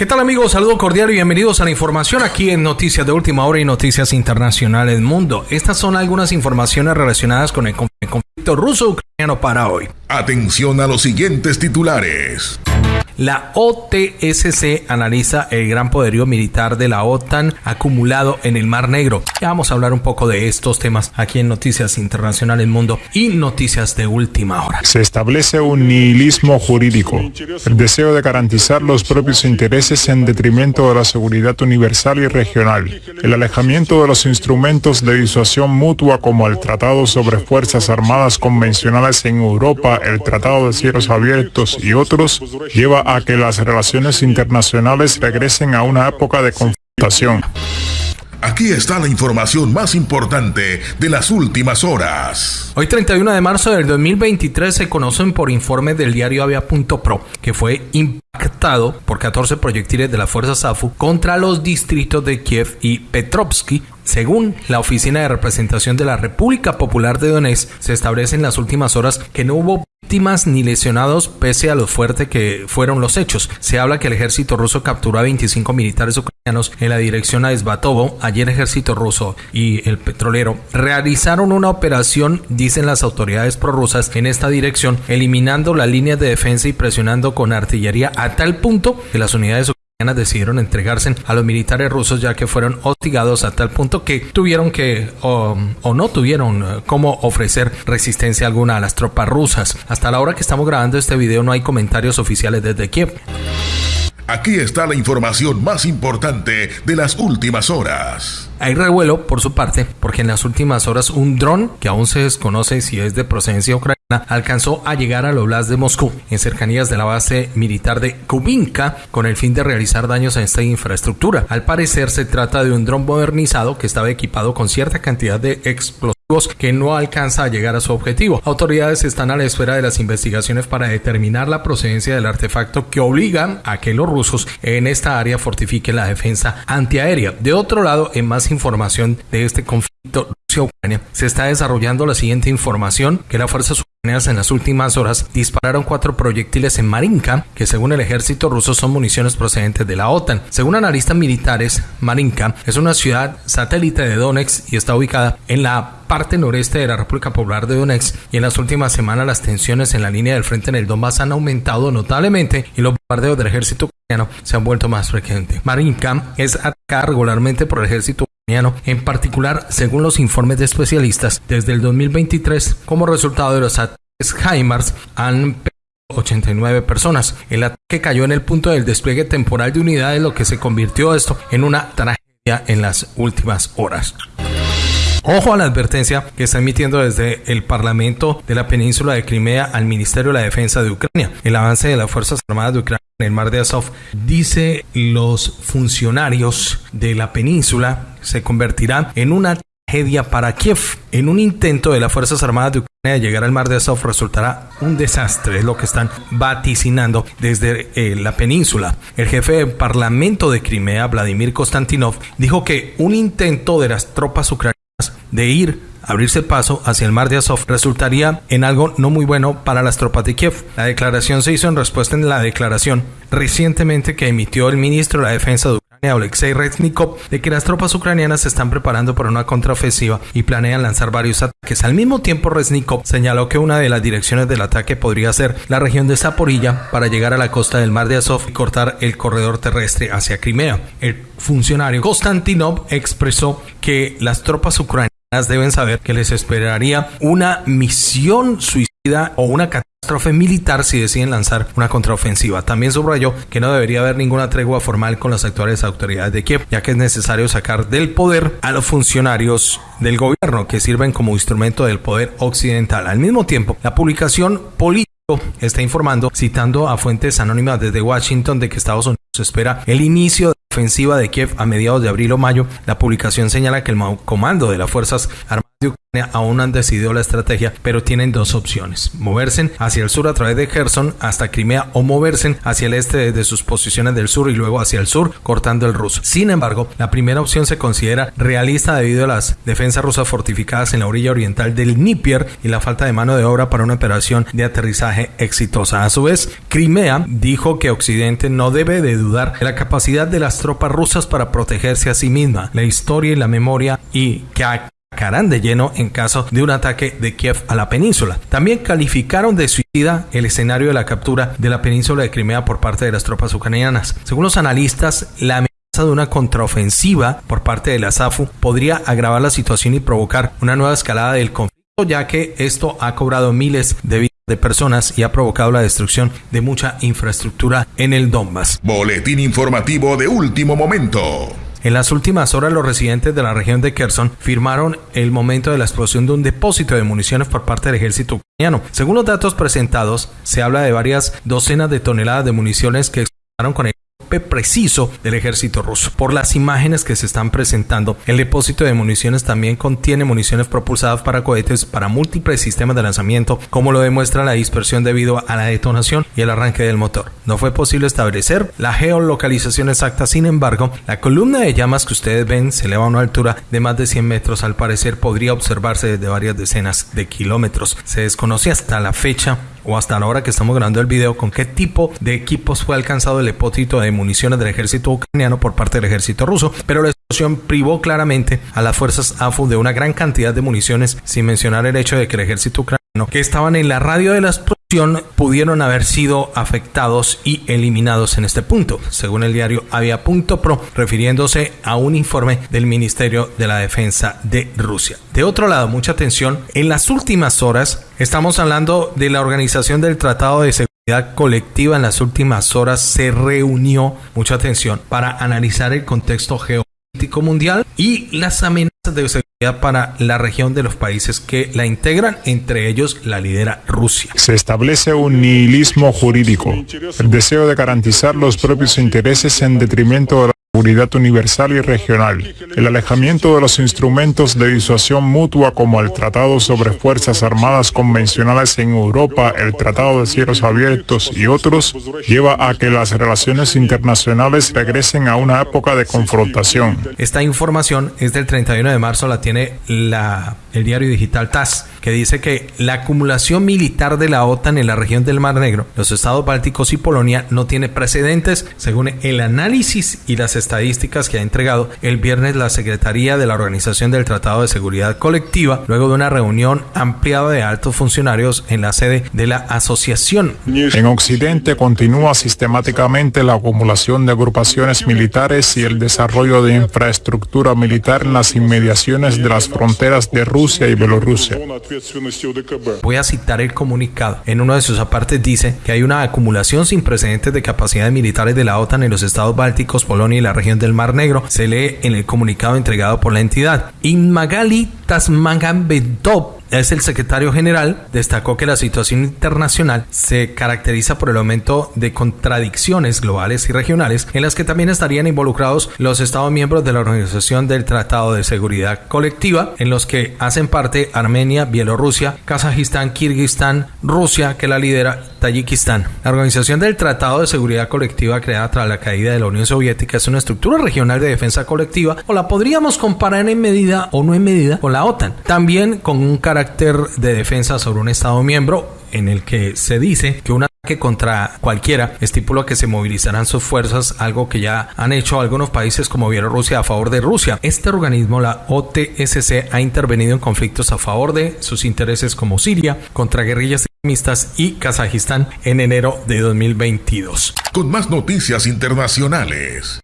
¿Qué tal amigos? Saludo cordial y bienvenidos a la información aquí en Noticias de Última Hora y Noticias Internacionales Mundo. Estas son algunas informaciones relacionadas con el conflicto ruso-ucraniano para hoy. Atención a los siguientes titulares. La OTSC analiza el gran poderío militar de la OTAN acumulado en el Mar Negro. Ya vamos a hablar un poco de estos temas aquí en Noticias Internacionales Mundo y Noticias de Última Hora. Se establece un nihilismo jurídico, el deseo de garantizar los propios intereses en detrimento de la seguridad universal y regional, el alejamiento de los instrumentos de disuasión mutua como el Tratado sobre Fuerzas Armadas Convencionales en Europa, el Tratado de Cielos Abiertos y otros, lleva a que las relaciones internacionales regresen a una época de confrontación. Aquí está la información más importante de las últimas horas. Hoy 31 de marzo del 2023 se conocen por informe del diario Avia.pro que fue impactado por 14 proyectiles de la fuerza SAFU contra los distritos de Kiev y Petrovsky según la Oficina de Representación de la República Popular de Donetsk, se establece en las últimas horas que no hubo víctimas ni lesionados pese a lo fuerte que fueron los hechos. Se habla que el ejército ruso capturó a 25 militares ucranianos en la dirección a Esbatovo. Ayer ejército ruso y el petrolero realizaron una operación, dicen las autoridades prorrusas, en esta dirección, eliminando las líneas de defensa y presionando con artillería a tal punto que las unidades decidieron entregarse a los militares rusos ya que fueron hostigados a tal punto que tuvieron que o, no tuvieron eh, cómo ofrecer resistencia alguna a las tropas rusas. Hasta la hora que estamos grabando este video no hay comentarios oficiales desde Kiev. Aquí está la información más importante de las últimas horas. Hay revuelo por su parte porque en las últimas horas un dron que aún se desconoce si es de procedencia ucraniana alcanzó a llegar al Oblast de Moscú, en cercanías de la base militar de Kubinka, con el fin de realizar daños a esta infraestructura. Al parecer se trata de un dron modernizado que estaba equipado con cierta cantidad de explosivos que no alcanza a llegar a su objetivo. Autoridades están a la espera de las investigaciones para determinar la procedencia del artefacto que obligan a que los rusos en esta área fortifiquen la defensa antiaérea. De otro lado, en más información de este conflicto Rusia-Ucrania, se está desarrollando la siguiente información que las fuerzas en las últimas horas dispararon cuatro proyectiles en Marinka, que según el ejército ruso son municiones procedentes de la OTAN. Según analistas militares, Marinka es una ciudad satélite de Donetsk y está ubicada en la parte noreste de la República Popular de Donetsk y en las últimas semanas las tensiones en la línea del frente en el Donbass han aumentado notablemente y los bombardeos del ejército ucraniano se han vuelto más frecuentes. Marinka es atacada regularmente por el ejército en particular según los informes de especialistas desde el 2023 como resultado de los ataques HIMARS han 89 personas. El ataque cayó en el punto del despliegue temporal de unidades, lo que se convirtió esto en una tragedia en las últimas horas. Ojo a la advertencia que está emitiendo desde el Parlamento de la península de Crimea al Ministerio de la Defensa de Ucrania. El avance de las Fuerzas Armadas de Ucrania en el mar de Azov, dice los funcionarios de la península, se convertirá en una tragedia para Kiev. En un intento de las Fuerzas Armadas de Ucrania de llegar al mar de Azov resultará un desastre, es lo que están vaticinando desde eh, la península. El jefe del Parlamento de Crimea, Vladimir Konstantinov, dijo que un intento de las tropas ucranianas de ir abrirse paso hacia el mar de Azov resultaría en algo no muy bueno para las tropas de Kiev. La declaración se hizo en respuesta en la declaración recientemente que emitió el ministro de la Defensa de Ucrania, Alexei Reznikov, de que las tropas ucranianas se están preparando para una contraofensiva y planean lanzar varios ataques. Al mismo tiempo, Reznikov señaló que una de las direcciones del ataque podría ser la región de Zaporilla para llegar a la costa del mar de Azov y cortar el corredor terrestre hacia Crimea. El funcionario Konstantinov expresó que las tropas ucranianas deben saber que les esperaría una misión suicida o una catástrofe militar si deciden lanzar una contraofensiva. También subrayó que no debería haber ninguna tregua formal con las actuales autoridades de Kiev, ya que es necesario sacar del poder a los funcionarios del gobierno que sirven como instrumento del poder occidental. Al mismo tiempo, la publicación política está informando, citando a fuentes anónimas desde Washington, de que Estados Unidos espera el inicio ofensiva de Kiev a mediados de abril o mayo. La publicación señala que el comando de las Fuerzas Armadas de Ucrania aún han decidido la estrategia, pero tienen dos opciones. Moverse hacia el sur a través de Kherson hasta Crimea o moverse hacia el este desde sus posiciones del sur y luego hacia el sur cortando el ruso. Sin embargo, la primera opción se considera realista debido a las defensas rusas fortificadas en la orilla oriental del Dnieper y la falta de mano de obra para una operación de aterrizaje exitosa. A su vez, Crimea dijo que Occidente no debe de dudar de la capacidad de las tropas rusas para protegerse a sí misma, la historia y la memoria y que de lleno en caso de un ataque de Kiev a la península. También calificaron de suicida el escenario de la captura de la península de Crimea por parte de las tropas ucranianas. Según los analistas, la amenaza de una contraofensiva por parte de la SAFU podría agravar la situación y provocar una nueva escalada del conflicto, ya que esto ha cobrado miles de vidas de personas y ha provocado la destrucción de mucha infraestructura en el Donbass. Boletín informativo de último momento. En las últimas horas, los residentes de la región de Kherson firmaron el momento de la explosión de un depósito de municiones por parte del ejército ucraniano. Según los datos presentados, se habla de varias docenas de toneladas de municiones que explotaron con el preciso del ejército ruso. Por las imágenes que se están presentando, el depósito de municiones también contiene municiones propulsadas para cohetes para múltiples sistemas de lanzamiento, como lo demuestra la dispersión debido a la detonación y el arranque del motor. No fue posible establecer la geolocalización exacta, sin embargo, la columna de llamas que ustedes ven se eleva a una altura de más de 100 metros, al parecer podría observarse desde varias decenas de kilómetros. Se desconoce hasta la fecha o hasta la hora que estamos grabando el video con qué tipo de equipos fue alcanzado el depósito de municiones del ejército ucraniano por parte del ejército ruso, pero la explosión privó claramente a las fuerzas AFU de una gran cantidad de municiones, sin mencionar el hecho de que el ejército ucraniano que estaban en la radio de la explosión pudieron haber sido afectados y eliminados en este punto, según el diario Avia.pro, refiriéndose a un informe del Ministerio de la Defensa de Rusia. De otro lado, mucha atención, en las últimas horas estamos hablando de la organización del Tratado de Seguridad Colectiva en las últimas horas se reunió, mucha atención, para analizar el contexto geopolítico mundial y las amenazas de seguridad para la región de los países que la integran, entre ellos la lidera Rusia. Se establece un nihilismo jurídico, el deseo de garantizar los propios intereses en detrimento de seguridad universal y regional, el alejamiento de los instrumentos de disuasión mutua como el Tratado sobre Fuerzas Armadas Convencionales en Europa, el Tratado de Cielos Abiertos y otros, lleva a que las relaciones internacionales regresen a una época de confrontación. Esta información es del 31 de marzo, la tiene la, el diario digital TAS, que dice que la acumulación militar de la OTAN en la región del Mar Negro, los estados bálticos y Polonia no tiene precedentes, según el análisis y las estadísticas que ha entregado el viernes la Secretaría de la Organización del Tratado de Seguridad Colectiva, luego de una reunión ampliada de altos funcionarios en la sede de la asociación. En Occidente continúa sistemáticamente la acumulación de agrupaciones militares y el desarrollo de infraestructura militar en las inmediaciones de las fronteras de Rusia y Bielorrusia. Voy a citar el comunicado. En uno de sus apartes dice que hay una acumulación sin precedentes de capacidades militares de la OTAN en los estados bálticos, Polonia y la región del Mar Negro. Se lee en el comunicado entregado por la entidad. Inmagali Tasmagambetov es el secretario general, destacó que la situación internacional se caracteriza por el aumento de contradicciones globales y regionales en las que también estarían involucrados los Estados miembros de la Organización del Tratado de Seguridad Colectiva, en los que hacen parte Armenia, Bielorrusia, Kazajistán, Kirguistán, Rusia, que la lidera Tayikistán. La Organización del Tratado de Seguridad Colectiva creada tras la caída de la Unión Soviética es una estructura regional de defensa colectiva o la podríamos comparar en medida o no en medida con la OTAN. También con un carácter de defensa sobre un Estado miembro en el que se dice que un ataque contra cualquiera estipula que se movilizarán sus fuerzas, algo que ya han hecho algunos países como Bielorrusia a favor de Rusia. Este organismo, la OTSC, ha intervenido en conflictos a favor de sus intereses como Siria, contra guerrillas extremistas y Kazajistán en enero de 2022. Con más noticias internacionales.